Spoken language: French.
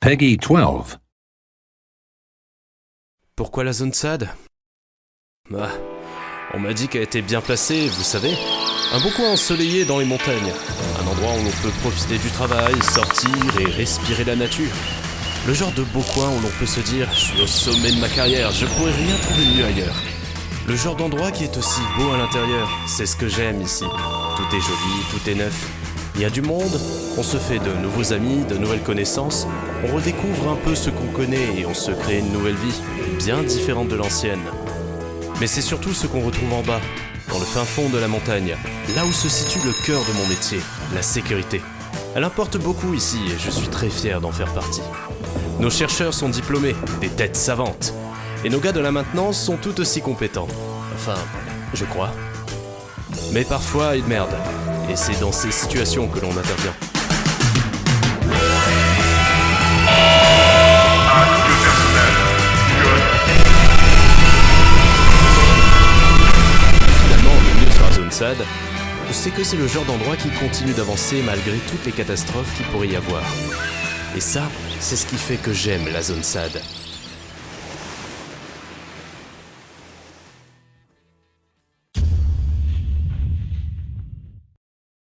Peggy 12. Pourquoi la zone SAD Ah, on m'a dit qu'elle était bien placée, vous savez. Un beau coin ensoleillé dans les montagnes. Un endroit où l'on peut profiter du travail, sortir et respirer la nature. Le genre de beau coin où l'on peut se dire Je suis au sommet de ma carrière, je pourrais rien trouver mieux ailleurs. Le genre d'endroit qui est aussi beau à l'intérieur, c'est ce que j'aime ici. Tout est joli, tout est neuf. Il y a du monde, on se fait de nouveaux amis, de nouvelles connaissances, on redécouvre un peu ce qu'on connaît et on se crée une nouvelle vie, bien différente de l'ancienne. Mais c'est surtout ce qu'on retrouve en bas, dans le fin fond de la montagne, là où se situe le cœur de mon métier, la sécurité. Elle importe beaucoup ici et je suis très fier d'en faire partie. Nos chercheurs sont diplômés, des têtes savantes. Et nos gars de la maintenance sont tout aussi compétents. Enfin, je crois. Mais parfois, ils merdent. Et c'est dans ces situations que l'on intervient. Finalement, le mieux sur la zone SAD, c'est que c'est le genre d'endroit qui continue d'avancer malgré toutes les catastrophes qu'il pourrait y avoir. Et ça, c'est ce qui fait que j'aime la zone SAD.